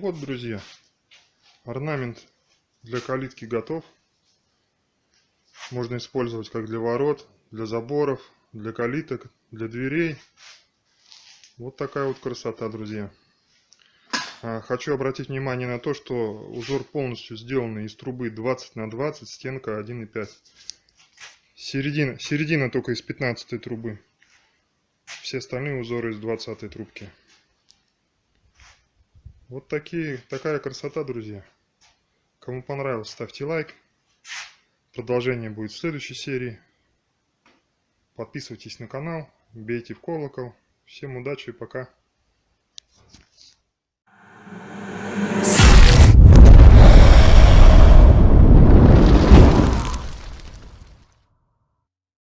вот, друзья, орнамент для калитки готов. Можно использовать как для ворот, для заборов, для калиток, для дверей. Вот такая вот красота, друзья. А, хочу обратить внимание на то, что узор полностью сделан из трубы 20 на 20, стенка 1,5. Середина, середина только из 15 трубы. Все остальные узоры из 20 трубки. Вот такие, такая красота, друзья. Кому понравилось, ставьте лайк. Продолжение будет в следующей серии. Подписывайтесь на канал, бейте в колокол. Всем удачи и пока.